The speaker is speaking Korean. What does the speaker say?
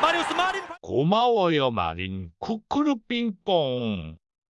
마리우스 마린. 고마워요 마린. 쿠쿠르 빙뽕.